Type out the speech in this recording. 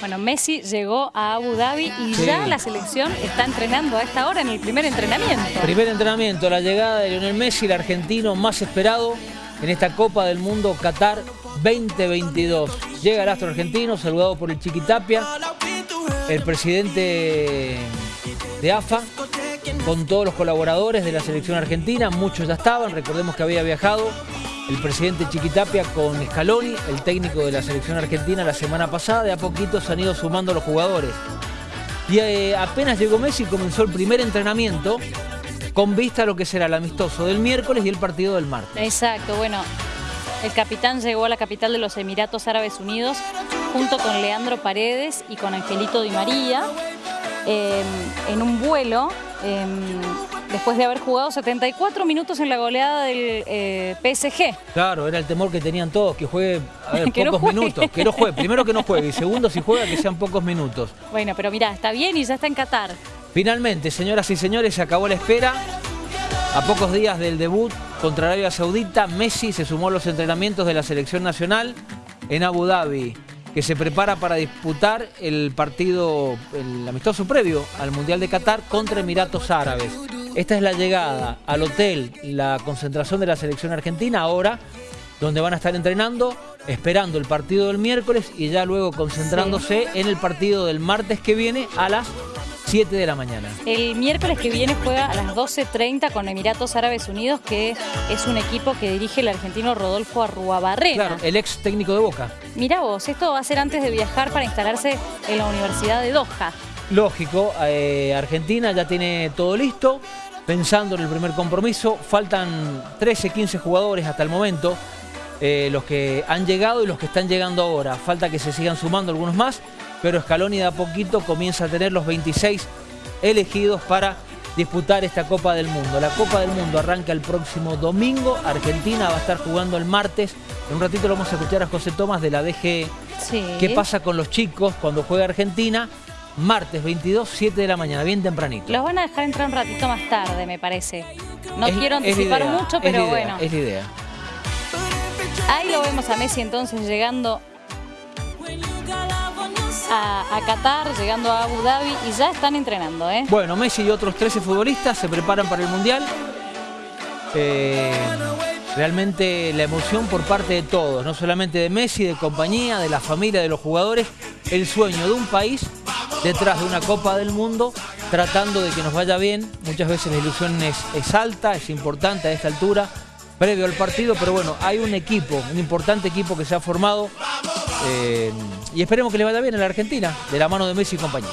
Bueno, Messi llegó a Abu Dhabi y Sí. ya la selección está entrenando a esta hora en el primer entrenamiento. Primer entrenamiento, la llegada de Lionel Messi, el argentino más esperado en esta Copa del Mundo Qatar 2022. Llega el astro argentino, saludado por el Chiquitapia, el presidente de AFA, con todos los colaboradores de la selección argentina, muchos ya estaban, recordemos que había viajado el presidente Chiquitapia con Scaloni, el técnico de la selección argentina la semana pasada, de a poquito se han ido sumando los jugadores. Y eh, apenas llegó Messi comenzó el primer entrenamiento con vista a lo que será el amistoso del miércoles y el partido del martes. Exacto, bueno, el capitán llegó a la capital de los Emiratos Árabes Unidos junto con Leandro Paredes y con Angelito Di María eh, en un vuelo eh, después de haber jugado 74 minutos en la goleada del eh, PSG. Claro, era el temor que tenían todos, que juegue a ver, Que pocos minutos. Que no juegue, primero que no juegue y segundo si juega que sean pocos minutos. Bueno, pero mirá, está bien y ya está en Qatar. Finalmente, señoras y señores, se acabó la espera. A pocos días del debut contra Arabia Saudita, Messi se sumó a los entrenamientos de la selección nacional en Abu Dhabi, que se prepara para disputar el partido, el amistoso previo al Mundial de Qatar contra Emiratos Árabes. Esta es la llegada al hotel, la concentración de la selección argentina ahora, donde van a estar entrenando, esperando el partido del miércoles y ya luego concentrándose en el partido del martes que viene a las 7 de la mañana. El miércoles que viene juega a las 12.30 con Emiratos Árabes Unidos, que es un equipo que dirige el argentino Rodolfo Arruabarrena. Claro, el ex técnico de Boca. Mirá vos, esto va a ser antes de viajar para instalarse en la Universidad de Doha. Lógico, eh, Argentina ya tiene todo listo, pensando en el primer compromiso. Faltan 13, 15 jugadores hasta el momento, eh, los que han llegado y los que están llegando ahora. Falta que se sigan sumando algunos más, pero Scaloni de a poquito comienza a tener los 26 elegidos para disputar esta Copa del Mundo. La Copa del Mundo arranca el próximo domingo, Argentina va a estar jugando el martes. En un ratito lo vamos a escuchar a José Tomás de la DG Sí. ¿Qué pasa con los chicos cuando juega Argentina? Martes 22, 7 de la mañana, bien tempranito. Los van a dejar entrar un ratito más tarde, me parece. No Es- quiero anticipar idea, mucho, pero idea, bueno. Es la idea. Ahí lo vemos a Messi entonces llegando a, a Qatar, llegando a Abu Dhabi y ya están entrenando, ¿eh? Bueno, Messi y otros 13 futbolistas se preparan para el Mundial. Eh, realmente la emoción por parte de todos, no solamente de Messi, de compañía, de la familia, de los jugadores. El sueño de un país detrás de una Copa del Mundo, tratando de que nos vaya bien. Muchas veces la ilusión es, alta, es importante a esta altura, previo al partido, pero bueno, hay un equipo, un importante equipo que se ha formado eh, y esperemos que le vaya bien a la Argentina, de la mano de Messi y compañía.